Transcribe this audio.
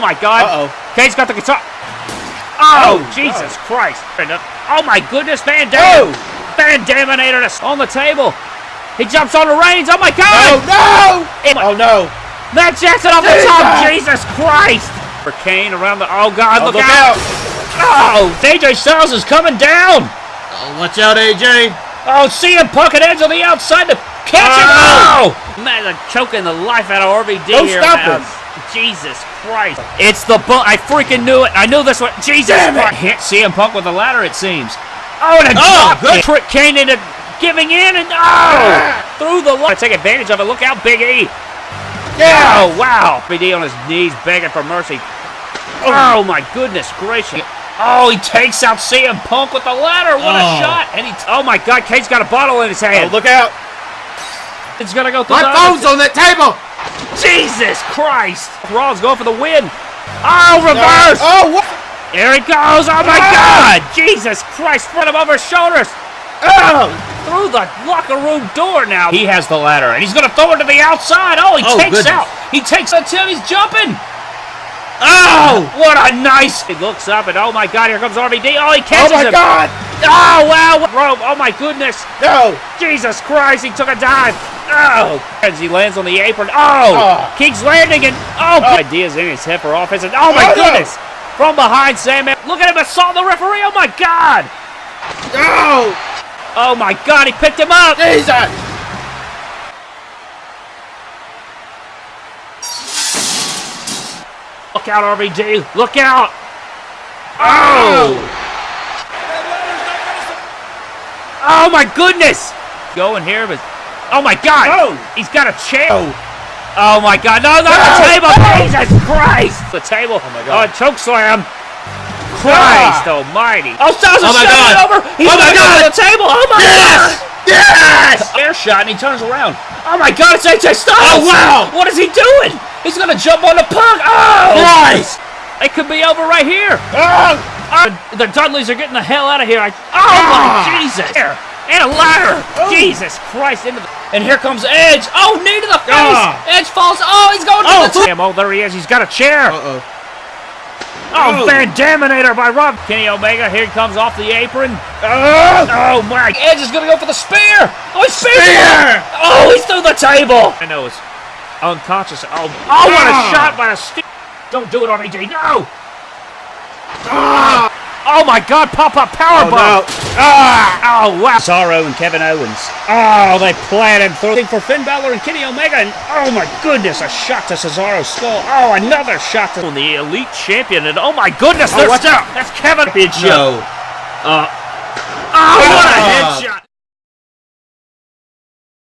Oh my God. Uh-oh. Kane's got the guitar. Oh, Oh, Jesus oh. Christ. Oh my goodness, Van Dam. Oh. Van Daminator is on the table. He jumps on the reins. Oh my god. Oh, no! It- Oh, no. Matt Jackson off the top. Jesus Christ. For Kane around the. Oh God, Oh, look, look out. out. Oh, AJ Styles is coming down. Oh, watch out, AJ. Oh, CM Punk and Edge on the outside to catch him. Oh. Oh, man, they're choking the life out of RVD Don't here. stop man. It. Jesus Christ. It's the book. I freaking knew it. I knew this one. Jesus Damn it. Christ. Hit CM Punk with the ladder, it seems. Oh, and a Oh, drop good. kick. Trick Kane into giving in and oh, ah! through the line. Take advantage of it. Look out, Big E. Yeah. Oh, wow. Big E on his knees begging for mercy. Oh, oh my goodness gracious. Oh, he takes out CM Punk with the ladder. What a Oh. shot. And he, oh, my God. Kane's got a bottle in his hand. Oh, hand. look out. It's going to go through My phone's on that table. Jesus Christ. Raw's going for the win. Oh, reverse. Oh, what? Here he goes. Oh, my Ah. God. Jesus Christ. Front him over his shoulders. Oh. Through the locker room door now. He has the ladder, and he's going to throw it to the outside. Oh, he Oh, takes goodness. out. He takes out Tim. He's jumping. Oh, what a nice. He looks up, and oh, my God, here comes RVD. Oh, he catches him. Oh, my him. God. Oh, wow. Rope. Oh, my goodness. No. Jesus Christ, he took a dive. Oh, as he lands on the apron. Oh, Oh. King's landing and oh, Oh. ideas in his head for offense. And, oh my Oh, no. goodness, from behind Sandman. Look at him assault the referee. Oh my God. No. Oh my God, he picked him up. Jesus. Look out, RVD. Look out. Oh. oh. Oh my goodness. Going here, but oh my God. Oh. He's got a chair. Oh. Oh my god, no, not the table! No! Jesus Christ! The table. Oh my oh, God. choke slam. Christ ah. almighty. Oh, Styles is Oh my shutting it God. over. He's Oh my God. the table. Oh my Yes. Yes. god. Air shot and he turns around. Oh my god, it's AJ Styles. Oh, wow. What is he doing? He's gonna jump on the punk. Oh! Christ. It could be over right here. Oh. Uh, the Dudleys are getting the hell out of here. I, oh Ah. my Jesus! There. And a ladder. Oh. Jesus Christ! Into the, and here comes Edge. Oh, knee to the face. Ah. Edge falls. Oh, he's going to Oh, the damn. Oh, there he is. He's got a chair. Uh-oh. oh, oh. Van Daminator by Rob. Kenny Omega. Here he comes off the apron. Oh. Oh my! Edge is gonna go for the spear. Oh, he's spear. Spear. Oh, he's through the table. I know it's unconscious. Oh, oh, what a Ah. shot by a stick. Don't do it, RVD. No. Ah. Oh my God! Pop up power oh, bomb. No. Ah! Oh wow! Cesaro and Kevin Owens. Oh, they plan and through for Finn Balor and Kenny Omega. And oh my goodness, a shot to Cesaro's skull. Oh, another shot to the Elite Champion. And oh my goodness, oh, what's up? That's Kevin. Big show. Uh, oh, what a oh. headshot!